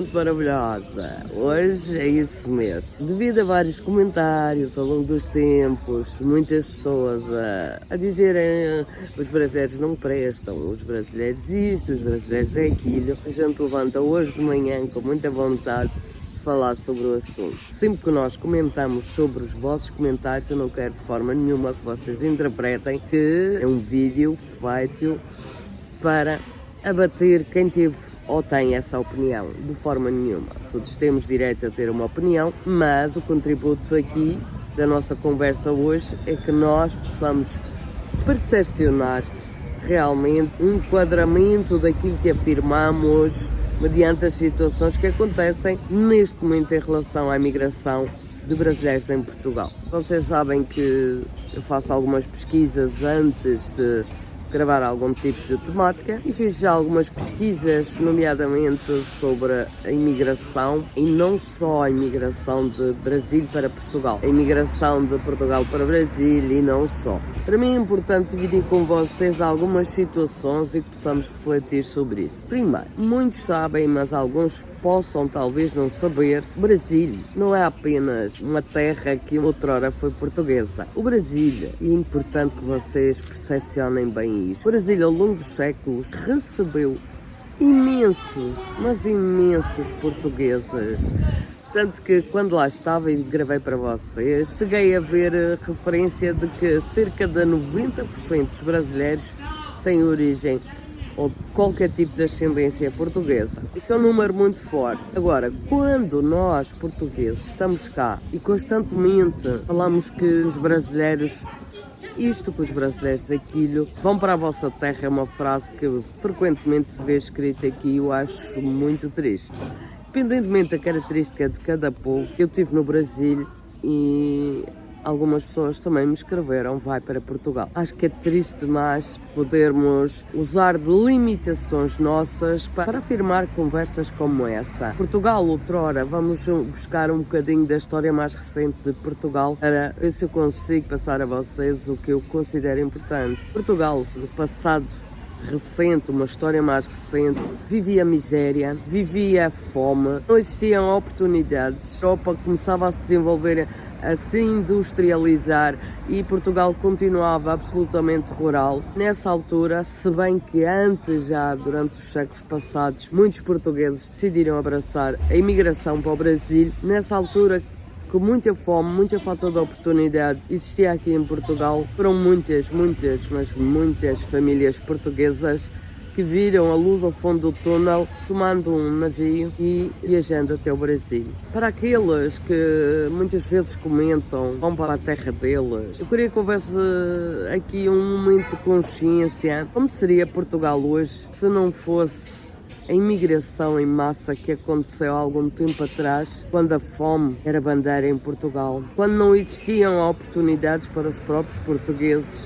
maravilhosa. Hoje é isso mesmo. Devido a vários comentários ao longo dos tempos, muitas pessoas a, a dizerem os brasileiros não prestam, os brasileiros isto, os brasileiros é aquilo, a gente levanta hoje de manhã com muita vontade de falar sobre o assunto. Sempre que nós comentamos sobre os vossos comentários, eu não quero de forma nenhuma que vocês interpretem que é um vídeo feito para abater quem teve ou tem essa opinião, de forma nenhuma. Todos temos direito a ter uma opinião, mas o contributo aqui da nossa conversa hoje é que nós possamos percepcionar realmente um enquadramento daquilo que afirmamos mediante as situações que acontecem neste momento em relação à imigração de brasileiros em Portugal. Vocês sabem que eu faço algumas pesquisas antes de gravar algum tipo de temática e fiz já algumas pesquisas, nomeadamente sobre a imigração e não só a imigração de Brasil para Portugal, a imigração de Portugal para Brasil e não só. Para mim é importante dividir com vocês algumas situações e que possamos refletir sobre isso. Primeiro, muitos sabem, mas alguns possam talvez não saber, Brasil não é apenas uma terra que outrora foi portuguesa. O Brasil, e é importante que vocês percepcionem bem isso, o Brasil ao longo dos séculos recebeu imensos, mas imensos portugueses. Tanto que quando lá estava e gravei para vocês, cheguei a ver referência de que cerca de 90% dos brasileiros têm origem ou qualquer tipo de ascendência portuguesa. Isso é um número muito forte. Agora, quando nós, portugueses, estamos cá e constantemente falamos que os brasileiros isto que os brasileiros aquilo vão para a vossa terra é uma frase que frequentemente se vê escrita aqui e eu acho muito triste. Independentemente da característica de cada povo, eu estive no Brasil e algumas pessoas também me escreveram vai para Portugal. Acho que é triste mais podermos usar de limitações nossas para afirmar conversas como essa. Portugal, outrora, vamos buscar um bocadinho da história mais recente de Portugal para ver se eu consigo passar a vocês o que eu considero importante. Portugal, no passado recente, uma história mais recente, vivia miséria, vivia fome, não existiam oportunidades. A Europa começava a se desenvolver a se industrializar e Portugal continuava absolutamente rural. Nessa altura, se bem que antes, já durante os séculos passados, muitos portugueses decidiram abraçar a imigração para o Brasil, nessa altura com muita fome, muita falta de oportunidades existia aqui em Portugal. Foram muitas, muitas, mas muitas famílias portuguesas que viram a luz ao fundo do túnel tomando um navio e viajando até o Brasil. Para aqueles que muitas vezes comentam vão para a terra deles, eu queria que houvesse aqui um momento de consciência. Como seria Portugal hoje se não fosse a imigração em massa que aconteceu há algum tempo atrás, quando a fome era bandeira em Portugal, quando não existiam oportunidades para os próprios portugueses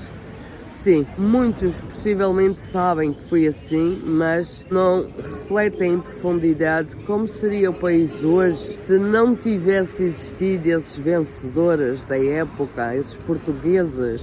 Sim, muitos possivelmente sabem que foi assim, mas não refletem em profundidade como seria o país hoje se não tivesse existido esses vencedores da época, esses portugueses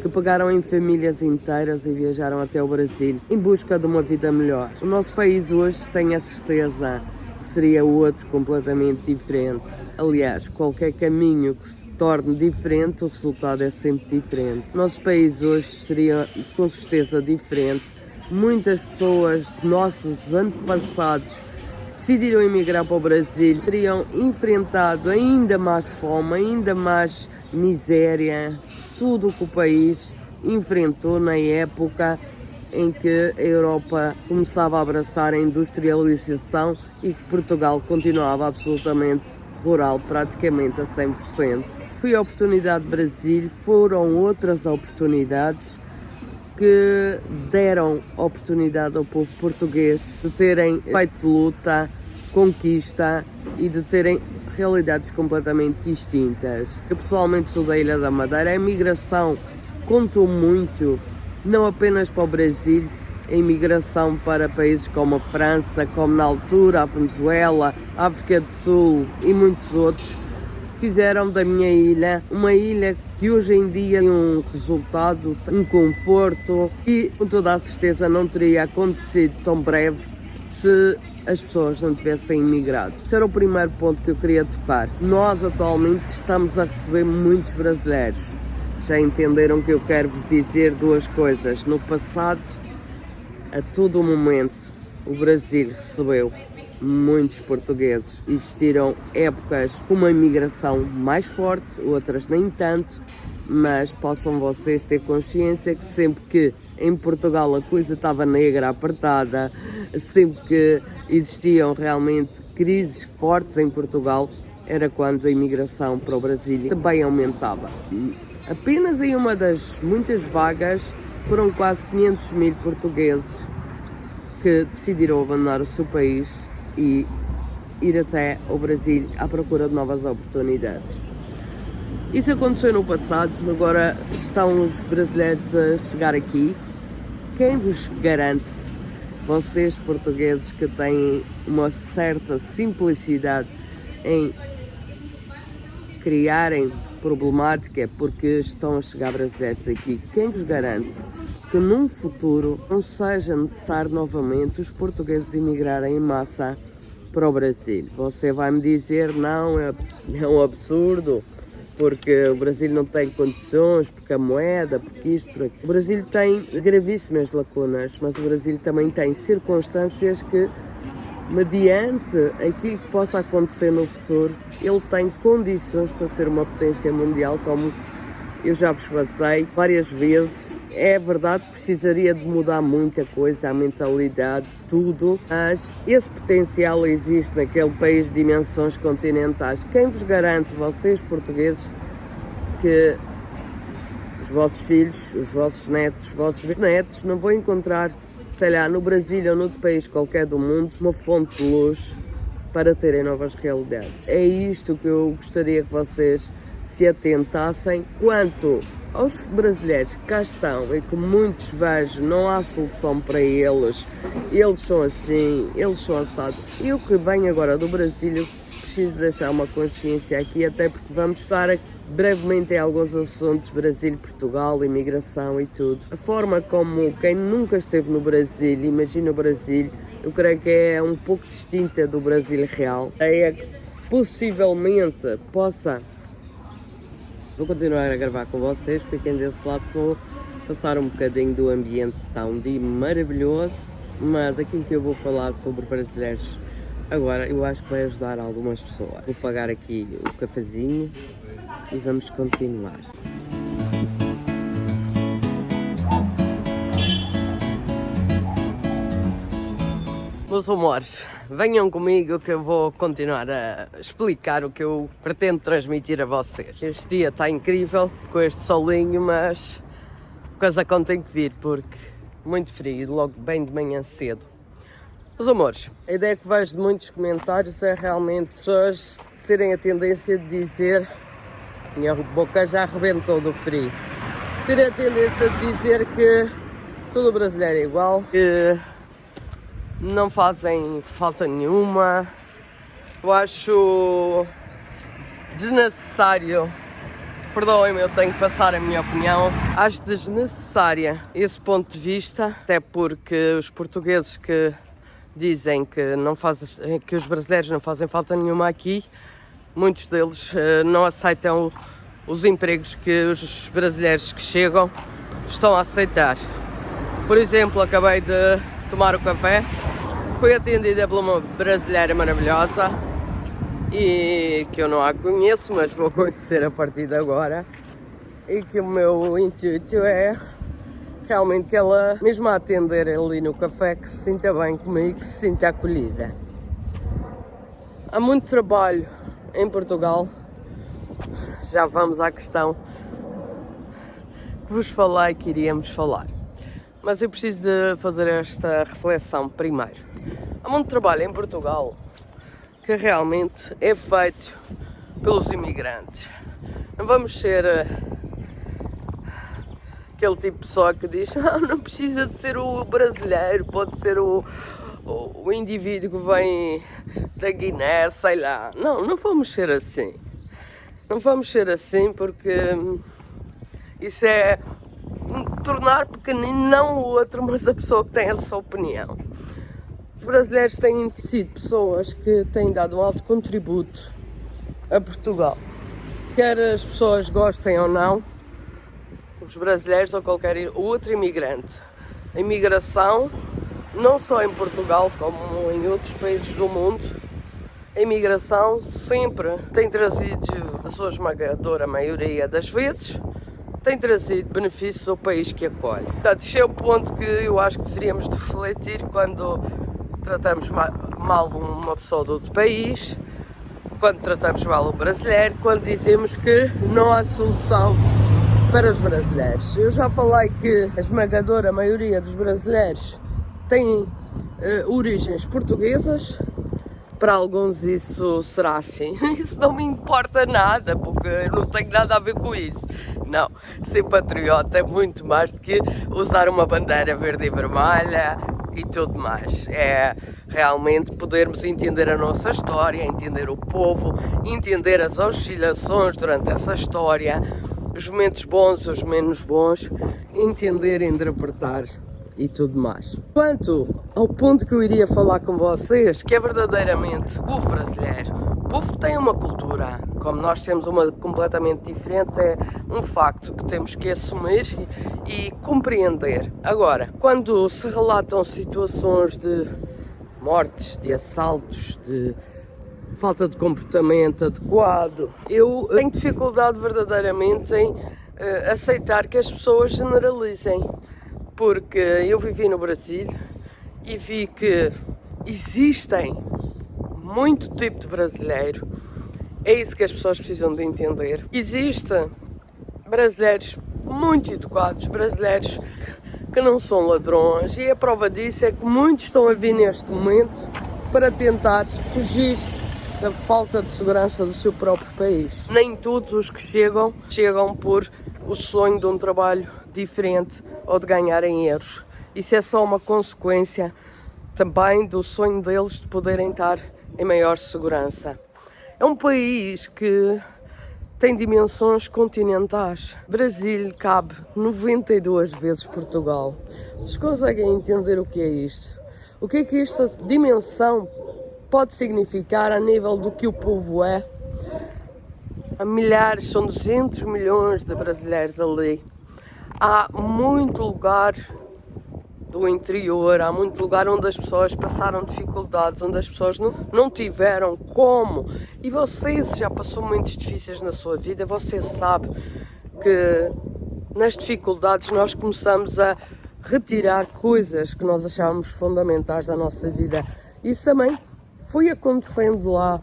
que pegaram em famílias inteiras e viajaram até o Brasil em busca de uma vida melhor. O nosso país hoje tem a certeza seria outro completamente diferente. Aliás, qualquer caminho que se torne diferente, o resultado é sempre diferente. O nosso país hoje seria com certeza diferente. Muitas pessoas, nossos antepassados, decidiram emigrar para o Brasil, teriam enfrentado ainda mais fome, ainda mais miséria, tudo o que o país enfrentou na época em que a Europa começava a abraçar a industrialização e que Portugal continuava absolutamente rural, praticamente a 100%. Foi a oportunidade Brasil, foram outras oportunidades que deram oportunidade ao povo português de terem feito luta, conquista e de terem realidades completamente distintas. Eu pessoalmente sou da Ilha da Madeira, a imigração contou muito, não apenas para o Brasil, a imigração para países como a França, como na altura a Venezuela, a África do Sul e muitos outros, fizeram da minha ilha uma ilha que hoje em dia tem um resultado, um conforto e com toda a certeza não teria acontecido tão breve se as pessoas não tivessem imigrado. Esse era o primeiro ponto que eu queria tocar. Nós atualmente estamos a receber muitos brasileiros. Já entenderam que eu quero vos dizer duas coisas. No passado, a todo momento, o Brasil recebeu muitos portugueses. Existiram épocas com uma imigração mais forte, outras nem tanto, mas possam vocês ter consciência que sempre que em Portugal a coisa estava negra, apertada, sempre que existiam realmente crises fortes em Portugal, era quando a imigração para o Brasil também aumentava. Apenas em uma das muitas vagas foram quase 500 mil portugueses que decidiram abandonar o seu país e ir até o Brasil à procura de novas oportunidades. Isso aconteceu no passado, agora estão os brasileiros a chegar aqui. Quem vos garante, vocês portugueses que têm uma certa simplicidade em criarem problemática porque estão a chegar brasileiros aqui, quem vos garante que num futuro não seja necessário novamente os portugueses emigrarem em massa para o Brasil. Você vai me dizer, não, é, é um absurdo, porque o Brasil não tem condições, porque a moeda, porque isto, porque O Brasil tem gravíssimas lacunas, mas o Brasil também tem circunstâncias que, mediante aquilo que possa acontecer no futuro, ele tem condições para ser uma potência mundial como eu já vos passei várias vezes. É verdade precisaria de mudar muita coisa, a mentalidade, tudo, mas esse potencial existe naquele país de dimensões continentais. Quem vos garante, vocês portugueses, que os vossos filhos, os vossos netos, os vossos netos não vão encontrar, sei lá, no Brasil ou noutro país qualquer do mundo, uma fonte de luz para terem novas realidades. É isto que eu gostaria que vocês se atentassem quanto aos brasileiros que cá estão e que muitos vejo não há solução para eles, eles são assim, eles são assados. E o que vem agora do Brasil, preciso deixar uma consciência aqui, até porque vamos para brevemente em alguns assuntos, Brasil, Portugal, imigração e tudo. A forma como quem nunca esteve no Brasil, imagina o Brasil, eu creio que é um pouco distinta do Brasil real. É que possivelmente possa Vou continuar a gravar com vocês, fiquem desse lado que vou passar um bocadinho do ambiente, está um dia maravilhoso, mas aquilo que eu vou falar sobre brasileiros agora eu acho que vai ajudar algumas pessoas. Vou pagar aqui o cafezinho e vamos continuar. Meus amores, venham comigo que eu vou continuar a explicar o que eu pretendo transmitir a vocês. Este dia está incrível com este solinho, mas coisa conta tem que vir porque muito frio, logo bem de manhã cedo. Meus amores, a ideia que vejo de muitos comentários é realmente pessoas terem a tendência de dizer minha boca já arrebentou do frio. Terem a tendência de dizer que todo brasileiro é igual, que não fazem falta nenhuma. Eu acho desnecessário. Perdoem-me, eu tenho que passar a minha opinião. Acho desnecessária esse ponto de vista, até porque os portugueses que dizem que, não faz, que os brasileiros não fazem falta nenhuma aqui, muitos deles uh, não aceitam os empregos que os brasileiros que chegam estão a aceitar. Por exemplo, acabei de tomar o café Fui atendida por uma brasileira maravilhosa e que eu não a conheço, mas vou conhecer a partir de agora. E que o meu intuito é realmente que ela, mesmo a atender ali no café, que se sinta bem comigo, que se sinta acolhida. Há muito trabalho em Portugal, já vamos à questão que vos falei que iríamos falar. Mas eu preciso de fazer esta reflexão primeiro. Há muito trabalho em Portugal que realmente é feito pelos imigrantes. Não vamos ser uh, aquele tipo de pessoa que diz ah, não precisa de ser o brasileiro, pode ser o, o, o indivíduo que vem da Guiné, sei lá. Não, não vamos ser assim. Não vamos ser assim porque isso é tornar pequenino não o outro, mas a pessoa que tem a sua opinião. Os brasileiros têm sido pessoas que têm dado um alto contributo a Portugal. Quer as pessoas gostem ou não, os brasileiros ou qualquer outro imigrante. A imigração, não só em Portugal, como em outros países do mundo, a imigração sempre tem trazido, a sua esmagadora maioria das vezes, tem trazido benefícios ao país que acolhe. Portanto, isto é o ponto que eu acho que deveríamos de refletir quando tratamos mal uma pessoa de outro país, quando tratamos mal um brasileiro, quando dizemos que não há solução para os brasileiros. Eu já falei que a esmagadora maioria dos brasileiros tem uh, origens portuguesas, para alguns isso será assim. Isso não me importa nada, porque eu não tenho nada a ver com isso. Não, ser patriota é muito mais do que usar uma bandeira verde e vermelha e tudo mais. É realmente podermos entender a nossa história, entender o povo, entender as oscilações durante essa história, os momentos bons, os menos bons, entender e interpretar e tudo mais. Quanto ao ponto que eu iria falar com vocês, que é verdadeiramente o brasileiro, povo tem uma cultura, como nós temos uma completamente diferente, é um facto que temos que assumir e, e compreender. Agora, quando se relatam situações de mortes, de assaltos, de falta de comportamento adequado, eu tenho dificuldade verdadeiramente em uh, aceitar que as pessoas generalizem, porque eu vivi no Brasil e vi que existem muito tipo de brasileiro. É isso que as pessoas precisam de entender. Existem brasileiros muito educados, brasileiros que não são ladrões e a prova disso é que muitos estão a vir neste momento para tentar fugir da falta de segurança do seu próprio país. Nem todos os que chegam, chegam por o sonho de um trabalho diferente ou de ganharem euros. Isso é só uma consequência também do sonho deles de poderem estar em maior segurança. É um país que tem dimensões continentais. Brasil cabe 92 vezes Portugal. Vocês conseguem entender o que é isto? O que é que esta dimensão pode significar a nível do que o povo é? Há milhares, são 200 milhões de brasileiros ali. Há muito lugar do interior, há muito lugar onde as pessoas passaram dificuldades, onde as pessoas não, não tiveram como. E você, se já passou momentos difíceis na sua vida, você sabe que nas dificuldades nós começamos a retirar coisas que nós achávamos fundamentais da nossa vida. Isso também foi acontecendo lá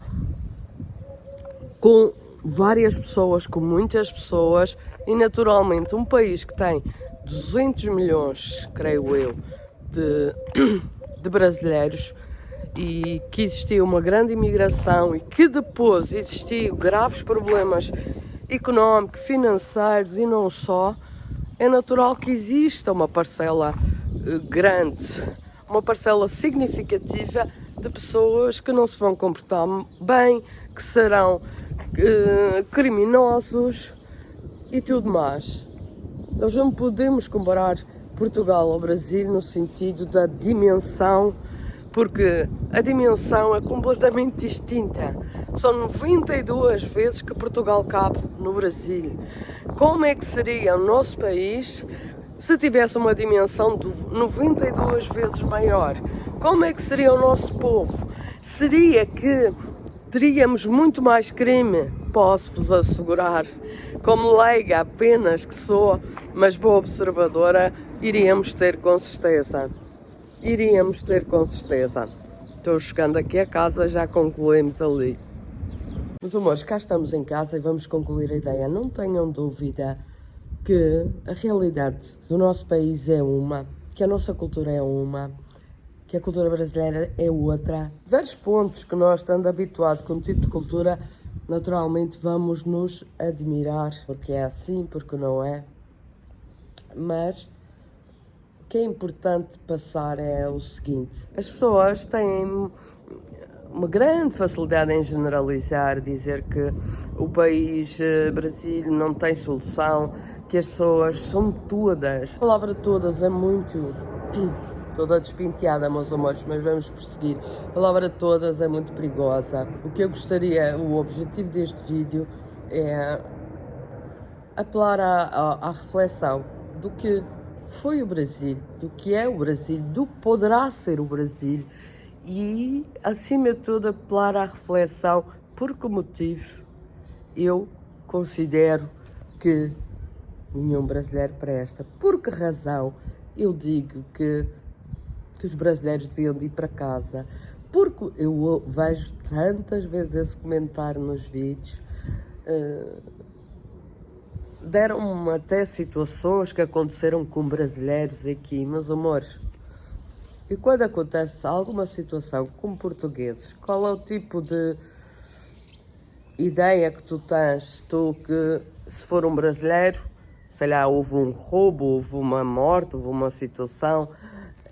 com várias pessoas, com muitas pessoas e naturalmente um país que tem 200 milhões, creio eu, de, de brasileiros e que existiu uma grande imigração e que depois existiu graves problemas económicos, financeiros e não só, é natural que exista uma parcela eh, grande, uma parcela significativa de pessoas que não se vão comportar bem, que serão uh, criminosos e tudo mais. Nós não podemos comparar Portugal ao Brasil no sentido da dimensão, porque a dimensão é completamente distinta. São 92 vezes que Portugal cabe no Brasil. Como é que seria o nosso país se tivesse uma dimensão de 92 vezes maior? Como é que seria o nosso povo? Seria que teríamos muito mais crime, posso-vos assegurar. Como leiga apenas que sou, mas boa observadora, iríamos ter com certeza. Iríamos ter com certeza. Estou chegando aqui a casa, já concluímos ali. Meus amores, cá estamos em casa e vamos concluir a ideia. Não tenham dúvida que a realidade do nosso país é uma, que a nossa cultura é uma, que a cultura brasileira é outra. Vários pontos que nós, estando habituados com um tipo de cultura, naturalmente vamos nos admirar, porque é assim, porque não é. Mas o que é importante passar é o seguinte: as pessoas têm uma grande facilidade em generalizar, dizer que o país eh, Brasil não tem solução, que as pessoas são todas. A palavra todas é muito toda despinteada, meus amores, mas vamos prosseguir. A palavra todas é muito perigosa. O que eu gostaria, o objetivo deste vídeo é apelar à, à, à reflexão do que foi o Brasil, do que é o Brasil, do que poderá ser o Brasil e, acima de tudo, apelar à reflexão por que motivo eu considero que nenhum brasileiro presta. Por que razão eu digo que, que os brasileiros deviam de ir para casa? Porque eu vejo tantas vezes esse comentário nos vídeos. Uh, deram até situações que aconteceram com brasileiros aqui, meus amores. E quando acontece alguma situação com portugueses, qual é o tipo de ideia que tu tens? Tu que, se for um brasileiro, sei lá, houve um roubo, houve uma morte, houve uma situação,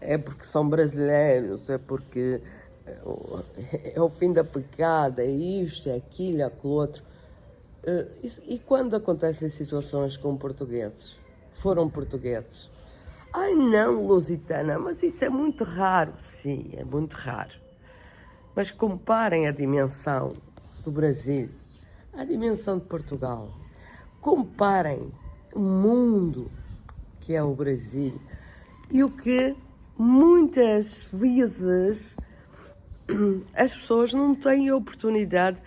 é porque são brasileiros, é porque é o fim da pecada, é isto, é aquilo, é aquilo outro. Eh, e quando acontecem situações com portugueses? Foram portugueses? Ai não, Lusitana, mas isso é muito raro. Sim, é muito raro. Mas comparem a dimensão do Brasil à dimensão de Portugal. Comparem o mundo que é o Brasil e o que muitas vezes as pessoas não têm a oportunidade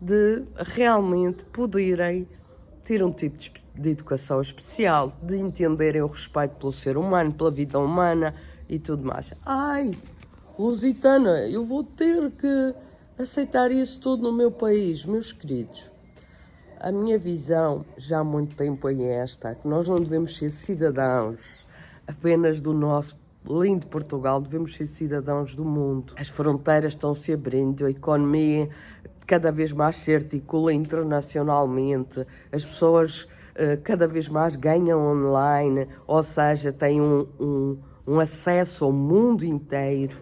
de realmente poderem ter um tipo de educação especial, de entenderem o respeito pelo ser humano, pela vida humana e tudo mais. Ai, Lusitana, eu vou ter que aceitar isso tudo no meu país, meus queridos. A minha visão já há muito tempo é esta, que nós não devemos ser cidadãos apenas do nosso lindo Portugal, devemos ser cidadãos do mundo. As fronteiras estão se abrindo, a economia cada vez mais se articula internacionalmente, as pessoas uh, cada vez mais ganham online, ou seja, têm um, um, um acesso ao mundo inteiro.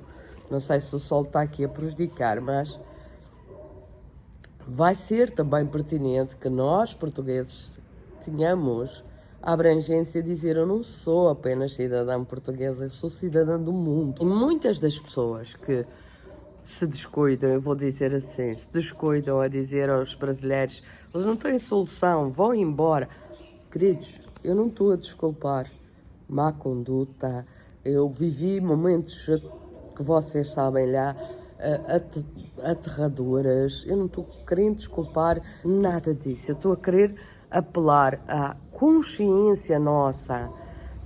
Não sei se o sol está aqui a prejudicar, mas vai ser também pertinente que nós, portugueses, tenhamos abrangência dizer eu não sou apenas cidadã portuguesa, eu sou cidadã do mundo. E muitas das pessoas que se descuidam, eu vou dizer assim, se descuidam a dizer aos brasileiros, eles não têm solução, vão embora. Queridos, eu não estou a desculpar má conduta, eu vivi momentos que vocês sabem lá, aterradoras, eu não estou querendo desculpar nada disso, eu estou a querer apelar à consciência nossa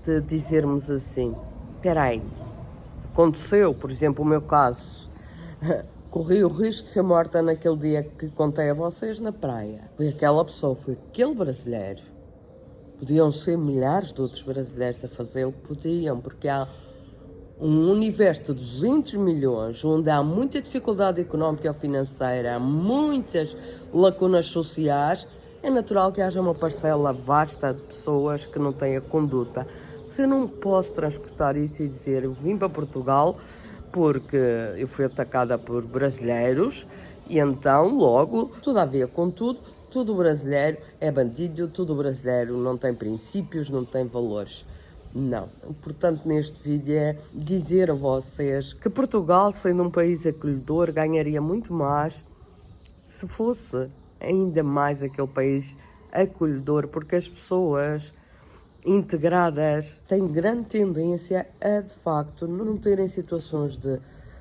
de dizermos assim, espera aí, aconteceu, por exemplo, o meu caso, corri o risco de ser morta naquele dia que contei a vocês na praia. Foi aquela pessoa, foi aquele brasileiro. Podiam ser milhares de outros brasileiros a fazê-lo, podiam, porque há um universo de 200 milhões, onde há muita dificuldade económica ou financeira, há muitas lacunas sociais, é natural que haja uma parcela vasta de pessoas que não têm a conduta. Mas eu não posso transportar isso e dizer, eu vim para Portugal porque eu fui atacada por brasileiros e então, logo, tudo a ver com tudo, tudo brasileiro é bandido, tudo brasileiro não tem princípios, não tem valores. Não. Portanto, neste vídeo é dizer a vocês que Portugal, sendo um país acolhedor, ganharia muito mais se fosse ainda mais aquele país acolhedor, porque as pessoas integradas têm grande tendência a, de facto, não terem situações de,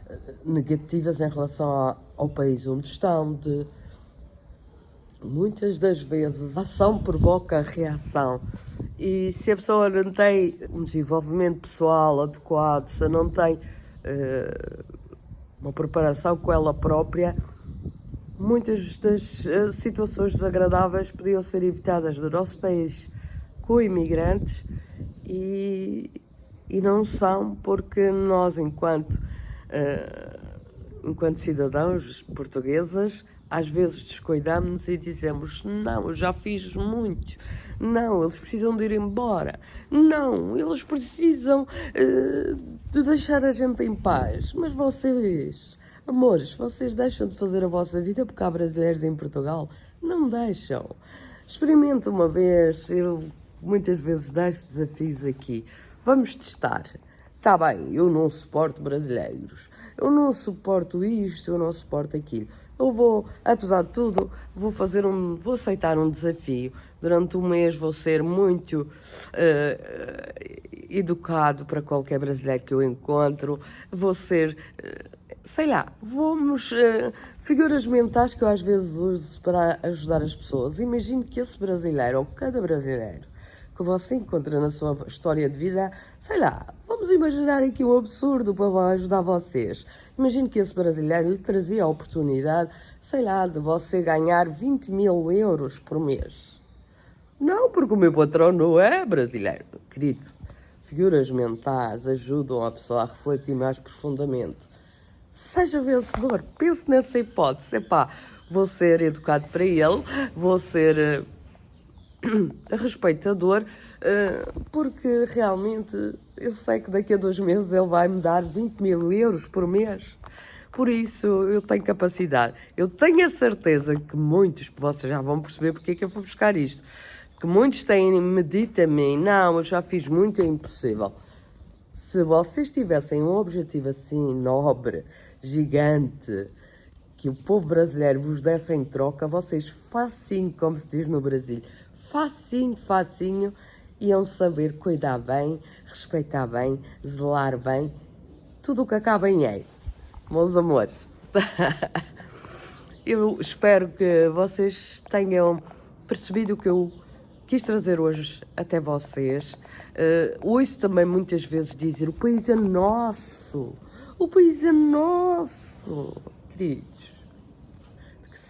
eh, negativas em relação ao, país onde estão, de muitas das vezes a ação provoca a reação. E se a pessoa não tem um desenvolvimento pessoal adequado, se não tem uh, uma preparação com ela própria, muitas das uh, situações desagradáveis podiam ser evitadas do nosso país com imigrantes e, e não são porque nós, enquanto, uh, enquanto cidadãos portugueses, às vezes descuidamos e dizemos: Não, eu já fiz muito. Não, eles precisam de ir embora. Não, eles precisam uh, de deixar a gente em paz. Mas vocês, amores, vocês deixam de fazer a vossa vida porque há brasileiros em Portugal? Não deixam. Experimenta uma vez, eu muitas vezes deixo desafios aqui. Vamos testar. Está bem, eu não suporto brasileiros, eu não suporto isto, eu não suporto aquilo. Eu vou, apesar de tudo, vou fazer um, vou aceitar um desafio. Durante um mês vou ser muito uh, educado para qualquer brasileiro que eu encontro. Vou ser, uh, sei lá, vamos uh, figuras mentais que eu às vezes uso para ajudar as pessoas. Imagine que esse brasileiro ou cada brasileiro que você encontra na sua história de vida, sei lá, vamos imaginar aqui um absurdo para ajudar vocês. Imagine que esse brasileiro lhe trazia a oportunidade, sei lá, de você ganhar 20 mil euros por mês. Não, porque o meu patrão não é brasileiro, querido. Figuras mentais ajudam a pessoa a refletir mais profundamente. Seja vencedor, pense nessa hipótese. Epá, vou ser educado para ele, vou ser eh, respeitador, eh, porque realmente eu sei que daqui a dois meses ele vai me dar 20 mil euros por mês. Por isso eu tenho capacidade. Eu tenho a certeza que muitos, vocês já vão perceber porque é que eu vou buscar isto, que muitos têm medito a mim, não, eu já fiz muito, é impossível. Se vocês tivessem um objetivo assim nobre, gigante, que o povo brasileiro vos desse em troca, vocês facinho, como se diz no Brasil, facinho, facinho, iam saber cuidar bem, respeitar bem, zelar bem, tudo o que acaba em ei. Meus amores, eu espero que vocês tenham percebido o que eu quis trazer hoje até vocês. Uh, ouço também muitas vezes dizer o país é nosso, o país é nosso, queridos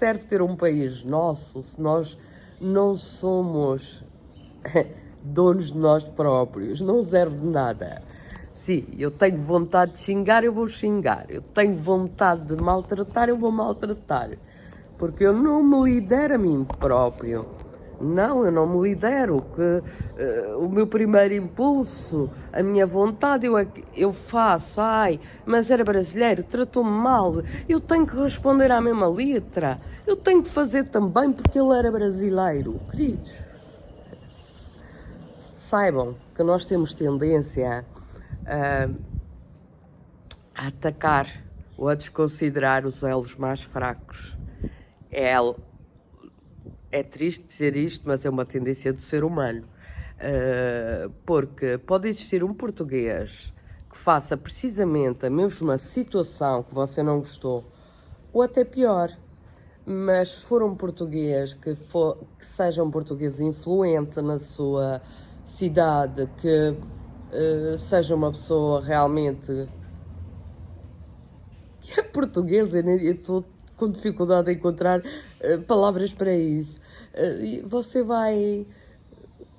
serve ter um país nosso se nós não somos donos de nós próprios? Não serve de nada. Sim, eu tenho vontade de xingar, eu vou xingar. Eu tenho vontade de maltratar, eu vou maltratar. Porque eu não me lidero a mim próprio. Não, eu não me lidero. Que, uh, o meu primeiro impulso, a minha vontade, eu, eu faço. Ai, mas era brasileiro, tratou-me mal. Eu tenho que responder à mesma letra. Eu tenho que fazer também porque ele era brasileiro. Queridos, saibam que nós temos tendência a, a atacar ou a desconsiderar os elos mais fracos. É é triste dizer isto, mas é uma tendência do ser humano. Uh, porque pode existir um português que faça precisamente a mesma situação que você não gostou, ou até pior. Mas se for um português que, for, que seja um português influente na sua cidade, que uh, seja uma pessoa realmente que é portuguesa, eu estou com dificuldade em encontrar uh, palavras para isso. Eh, você vai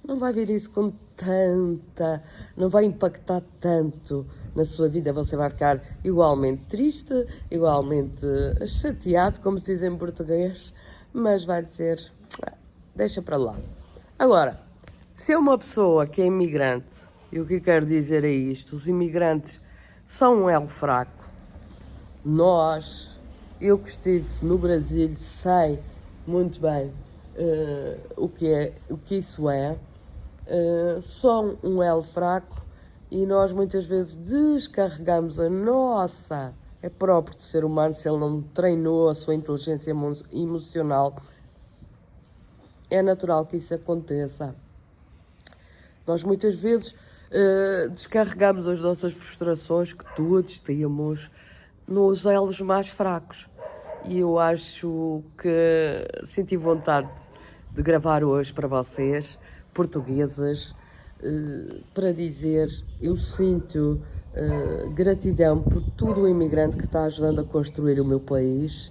não vai ver isso com tanta, não vai impactar tanto na sua vida, você vai ficar igualmente triste, igualmente chateado, como se diz em português, mas vai dizer, ah, deixa para lá. Agora, se é uma pessoa que é imigrante, e o que quero dizer é isto, os imigrantes são um elo fraco. Nós, eu que estive no Brasil, sei muito bem uh, o, que é, o que isso é, uh, são um elo fraco e nós muitas vezes descarregamos a nossa, é próprio de ser humano, se ele não treinou a sua inteligência emocional, é natural que isso aconteça. Nós muitas vezes uh, descarregamos as nossas frustrações que todos temos nos elos mais fracos e eu acho que senti vontade de gravar hoje para vocês, portuguesas, eh, para dizer eu sinto eh, gratidão por todo o imigrante que está ajudando a construir o meu país.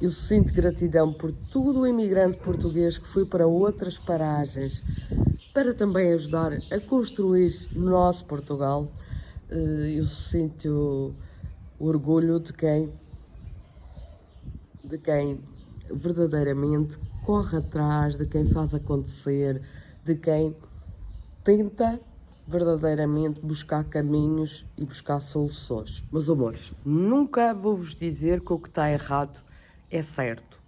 Eu sinto gratidão por todo o imigrante português que foi para outras paragens para também ajudar a construir nosso Portugal. Eh, eu sinto orgulho de quem de quem verdadeiramente corre atrás, de quem faz acontecer, de quem tenta verdadeiramente buscar caminhos e buscar soluções. Meus amores, nunca vou-vos dizer que o que está errado é certo.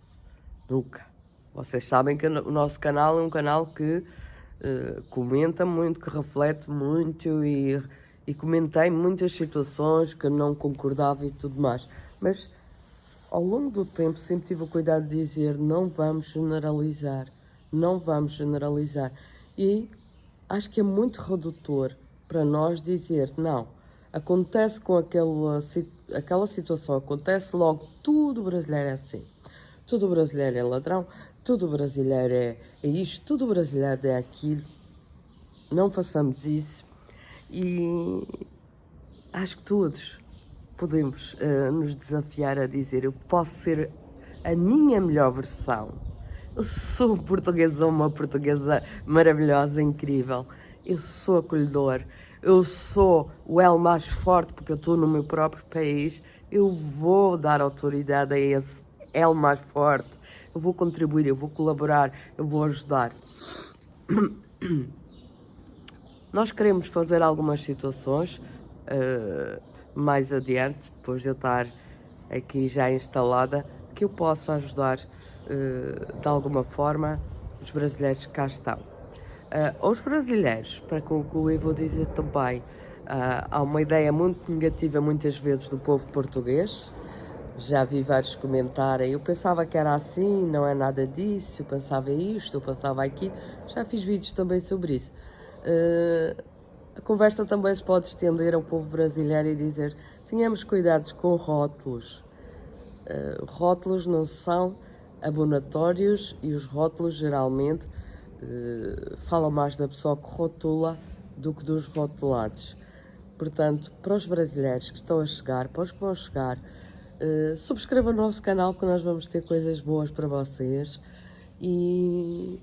Nunca. Vocês sabem que o nosso canal é um canal que uh, comenta muito, que reflete muito e, e comentei muitas situações que não concordava e tudo mais. Mas ao longo do tempo sempre tive o cuidado de dizer não vamos generalizar, não vamos generalizar. E acho que é muito redutor para nós dizer não, acontece com aquela, aquela situação, acontece logo, tudo brasileiro é assim. Tudo brasileiro é ladrão, tudo brasileiro é, é isto, tudo brasileiro é aquilo. Não façamos isso e acho que todos podemos uh, nos desafiar a dizer eu posso ser a minha melhor versão. Eu sou portuguesa, uma portuguesa maravilhosa, incrível. Eu sou acolhedor. Eu sou o L mais forte porque eu estou no meu próprio país. Eu vou dar autoridade a esse L mais forte. Eu vou contribuir, eu vou colaborar, eu vou ajudar. Nós queremos fazer algumas situações uh, mais adiante, depois de eu estar aqui já instalada, que eu possa ajudar uh, de alguma forma os brasileiros que cá estão. Uh, brasileiros, para concluir, vou dizer também: uh, há uma ideia muito negativa muitas vezes do povo português. Já vi vários comentários. Eu pensava que era assim, não é nada disso. Eu pensava isto, eu pensava aquilo. Já fiz vídeos também sobre isso. Uh, a conversa também se pode estender ao povo brasileiro e dizer tenhamos cuidados com rótulos. Uh, rótulos não são abonatórios e os rótulos geralmente uh, falam mais da pessoa que rotula do que dos rotulados. Portanto, para os brasileiros que estão a chegar, para os que vão chegar, uh, o nosso canal que nós vamos ter coisas boas para vocês e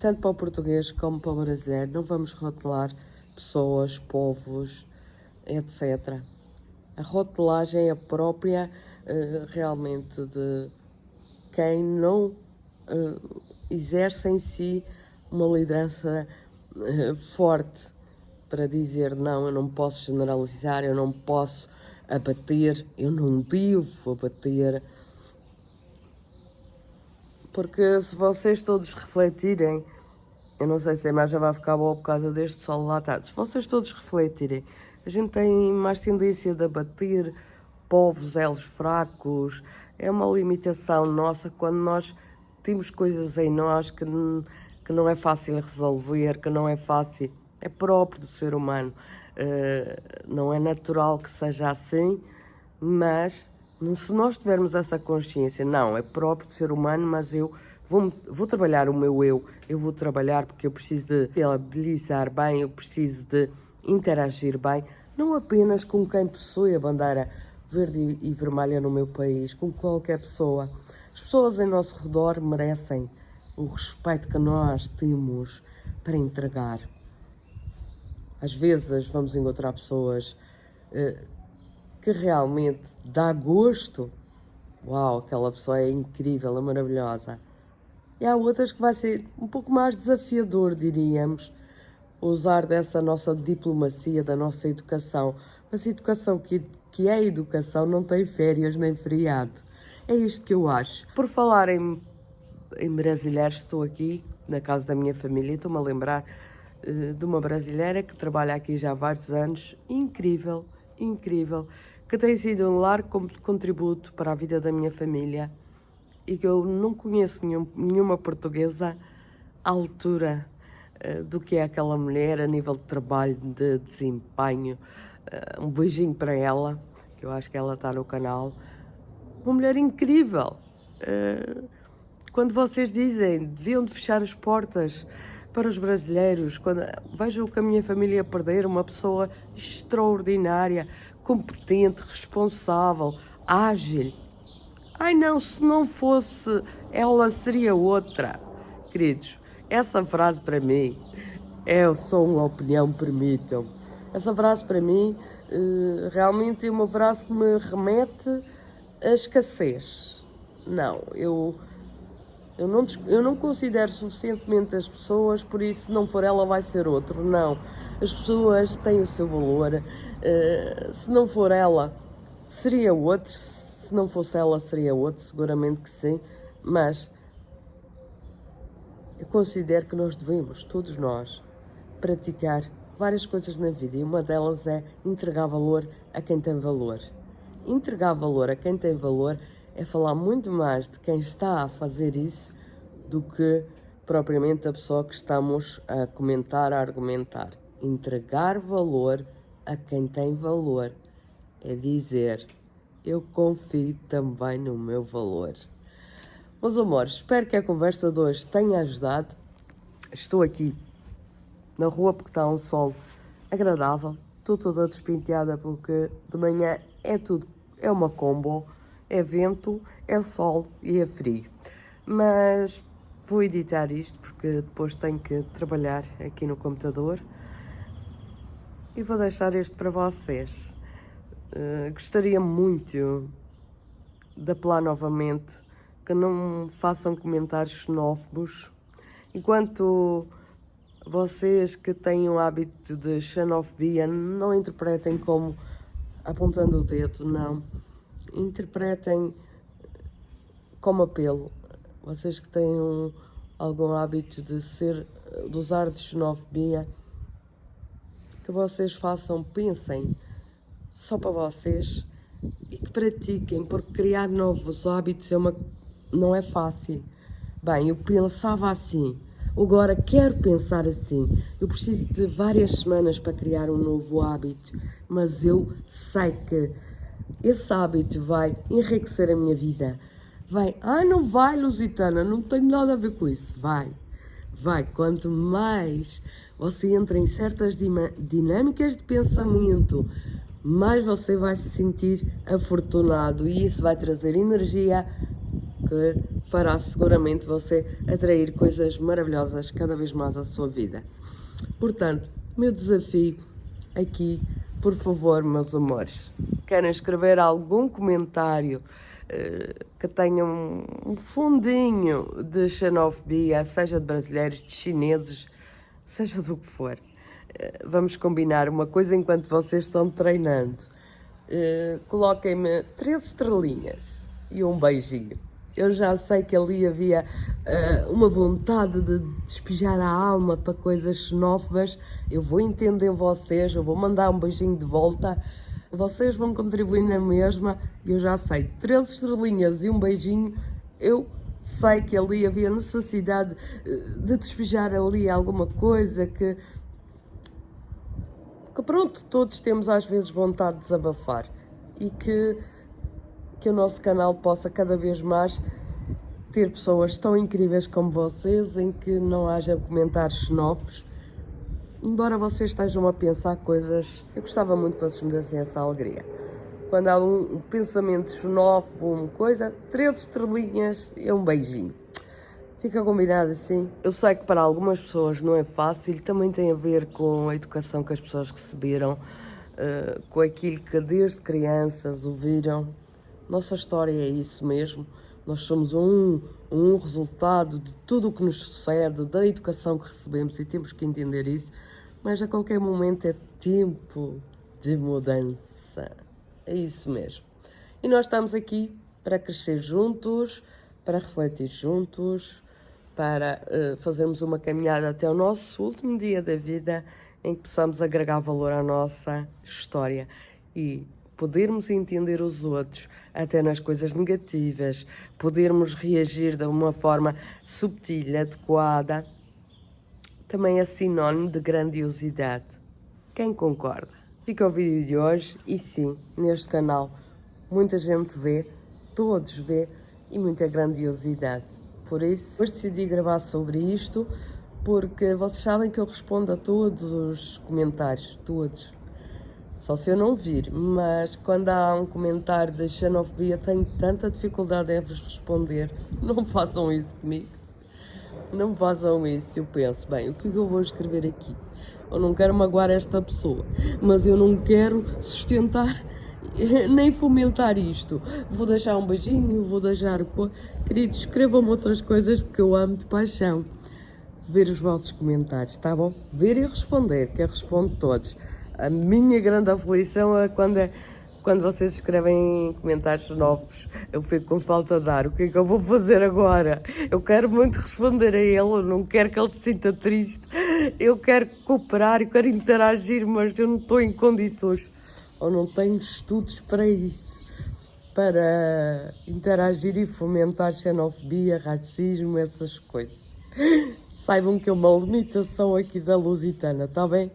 tanto para o português como para o brasileiro, não vamos rotular pessoas, povos, etc. A rotulagem é própria uh, realmente de quem não uh, exerce em si uma liderança uh, forte para dizer não, eu não posso generalizar, eu não posso abater, eu não devo abater. Porque se vocês todos refletirem, eu não sei se a imagem vai ficar boa por causa deste sol lá tarde, se vocês todos refletirem, a gente tem mais tendência de abater povos, elos fracos, é uma limitação nossa quando nós temos coisas em nós que, que não é fácil resolver, que não é fácil, é próprio do ser humano. Uh, não é natural que seja assim, mas se nós tivermos essa consciência, não, é próprio do ser humano, mas eu vou, vou trabalhar o meu eu, eu vou trabalhar porque eu preciso de viabilizar bem, eu preciso de interagir bem, não apenas com quem possui a bandeira verde e vermelha no meu país, com qualquer pessoa. As pessoas em nosso redor merecem o respeito que nós temos para entregar. Às vezes vamos encontrar pessoas uh, que realmente dá gosto. Uau, aquela pessoa é incrível, é maravilhosa. E há outras que vai ser um pouco mais desafiador, diríamos, usar dessa nossa diplomacia, da nossa educação. Mas educação que, que é educação não tem férias nem feriado. É isto que eu acho. Por falar em, em brasileiros, estou aqui na casa da minha família e estou-me a lembrar uh, de uma brasileira que trabalha aqui já há vários anos. Incrível, incrível. Que tem sido um largo contributo para a vida da minha família e que eu não conheço nenhum, nenhuma portuguesa à altura uh, do que é aquela mulher a nível de trabalho, de desempenho. Uh, um beijinho para ela, que eu acho que ela está no canal uma mulher incrível. Uh, quando vocês dizem deviam de fechar as portas para os brasileiros, quando vejam que a minha família perder, uma pessoa extraordinária, competente, responsável, ágil. Ai não, se não fosse ela seria outra. Queridos, essa frase para mim é só uma opinião, permitam. Essa frase para mim uh, realmente é uma frase que me remete a escassez. Não, eu, eu, não, eu não considero suficientemente as pessoas, por isso, se não for ela, vai ser outro. Não, as pessoas têm o seu valor. Uh, se não for ela, seria outro. Se não fosse ela, seria outro, seguramente que sim. Mas eu considero que nós devemos, todos nós, praticar várias coisas na vida e uma delas é entregar valor a quem tem valor. Entregar valor a quem tem valor é falar muito mais de quem está a fazer isso do que propriamente a pessoa que estamos a comentar, a argumentar. Entregar valor a quem tem valor é dizer eu confio também no meu valor. Meus amores, espero que a conversa de hoje tenha ajudado. Estou aqui na rua porque está um sol agradável. Estou toda despenteada porque de manhã é tudo, é uma combo, é vento, é sol e é frio. Mas vou editar isto porque depois tenho que trabalhar aqui no computador e vou deixar este para vocês. Uh, gostaria muito de apelar novamente que não façam comentários xenófobos enquanto vocês que têm o hábito de xenofobia não interpretem como apontando o dedo, não. Interpretem como apelo. Vocês que têm um, algum hábito de ser, de usar de xenofobia, que vocês façam, pensem só para vocês e que pratiquem, porque criar novos hábitos é uma, não é fácil. Bem, eu pensava assim, Agora quero pensar assim. Eu preciso de várias semanas para criar um novo hábito, mas eu sei que esse hábito vai enriquecer a minha vida. Vai, ah, não vai, Lusitana, não tenho nada a ver com isso. Vai, vai. Quanto mais você entra em certas dinâmicas de pensamento, mais você vai se sentir afortunado e isso vai trazer energia que fará seguramente você atrair coisas maravilhosas cada vez mais à sua vida. Portanto, meu desafio aqui, por favor, meus amores, querem escrever algum comentário uh, que tenha um fundinho de xenofobia, seja de brasileiros, de chineses, seja do que for. Uh, vamos combinar uma coisa enquanto vocês estão treinando. Uh, Coloquem-me três estrelinhas e um beijinho eu já sei que ali havia uh, uma vontade de despejar a alma para coisas xenófobas. Eu vou entender vocês, eu vou mandar um beijinho de volta. Vocês vão contribuir na mesma. Eu já sei, três estrelinhas e um beijinho. Eu sei que ali havia necessidade eh, de despejar ali alguma coisa que. Que pronto, todos temos às vezes vontade de desabafar e que que o nosso canal possa cada vez mais ter pessoas tão incríveis como vocês, em que não haja comentários xenófobos, embora vocês estejam a pensar coisas, eu gostava muito que vocês me dessem essa alegria. Quando há um, pensamento xenófobo, uma coisa, três estrelinhas e um beijinho. Fica combinado assim. Eu sei que para algumas pessoas não é fácil, também tem a ver com a educação que as pessoas receberam, uh, com aquilo que desde crianças ouviram nossa história é isso mesmo. Nós somos um, um resultado de tudo o que nos sucede, da educação que recebemos e temos que entender isso. Mas a qualquer momento é tempo de mudança. É isso mesmo. E nós estamos aqui para crescer juntos, para refletir juntos, para uh, fazermos uma caminhada até o nosso último dia da vida em que possamos agregar valor à nossa história e podermos entender os outros, até nas coisas negativas, podermos reagir de uma forma subtil, adequada, também é sinónimo de grandiosidade. Quem concorda? Fica o vídeo de hoje e sim, neste canal, muita gente vê, todos vê e muita grandiosidade. Por isso, decidi gravar sobre isto, porque vocês sabem que eu respondo a todos os comentários, todos. Só se eu não vir, mas quando há um comentário de xenofobia tenho tanta dificuldade em vos responder. Não façam isso comigo. Não façam isso. Eu penso, bem, o é que eu vou escrever aqui? Eu não quero magoar esta pessoa, mas eu não quero sustentar nem fomentar isto. Vou deixar um beijinho, vou deixar. Queridos, escrevam-me outras coisas porque eu amo de paixão ver os vossos comentários, tá bom? Ver e responder, que eu respondo todos. A minha grande aflição é quando, é quando vocês escrevem comentários novos. Eu fico com falta de ar. O que é que eu vou fazer agora? Eu quero muito responder a ele, eu não quero que ele se sinta triste. Eu quero cooperar, eu quero interagir, mas eu não estou em condições ou não tenho estudos para isso para interagir e fomentar xenofobia, racismo, essas coisas. Saibam que é uma limitação aqui da Lusitana, tá bem?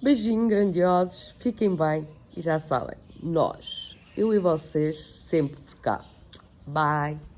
Beijinho grandiosos, fiquem bem e já sabem, nós, eu e vocês, sempre por cá. Bye!